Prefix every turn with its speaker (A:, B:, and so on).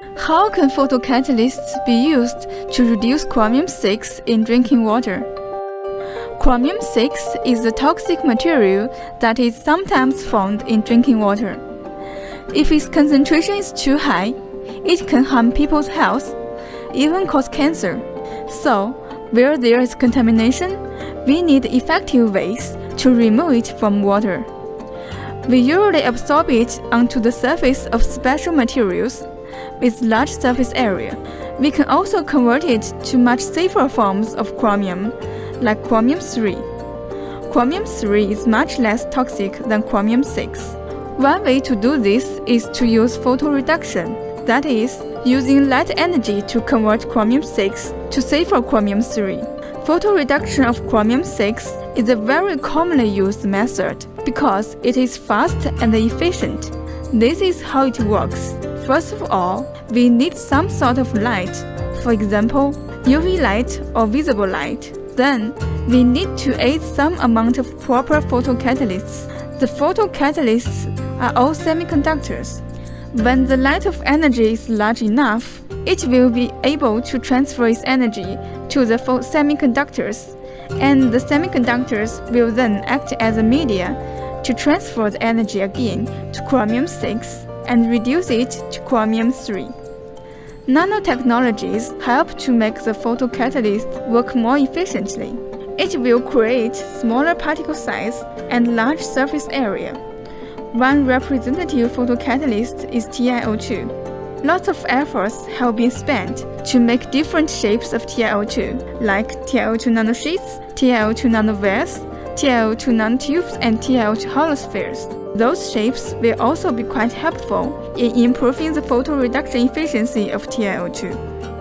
A: How can photocatalysts be used to reduce chromium-6 in drinking water? Chromium-6 is a toxic material that is sometimes found in drinking water. If its concentration is too high, it can harm people's health, even cause cancer. So, where there is contamination, we need effective ways to remove it from water. We usually absorb it onto the surface of special materials with large surface area. We can also convert it to much safer forms of chromium, like chromium-3. Chromium-3 is much less toxic than chromium-6. One way to do this is to use photoreduction, that is, using light energy to convert chromium-6 to safer chromium-3. Photoreduction of chromium-6 is a very commonly used method because it is fast and efficient. This is how it works. First of all, we need some sort of light, for example, UV light or visible light. Then, we need to add some amount of proper photocatalysts. The photocatalysts are all semiconductors. When the light of energy is large enough, it will be able to transfer its energy to the semiconductors, and the semiconductors will then act as a media to transfer the energy again to chromium-6 and reduce it to chromium-3. Nanotechnologies help to make the photocatalyst work more efficiently. It will create smaller particle size and large surface area. One representative photocatalyst is TiO2. Lots of efforts have been spent to make different shapes of TiO2, like TiO2 nanosheets, TiO2 nanowires, TiO2 nanotubes, and TiO2 hollow spheres. Those shapes will also be quite helpful in improving the photoreduction efficiency of TiO2.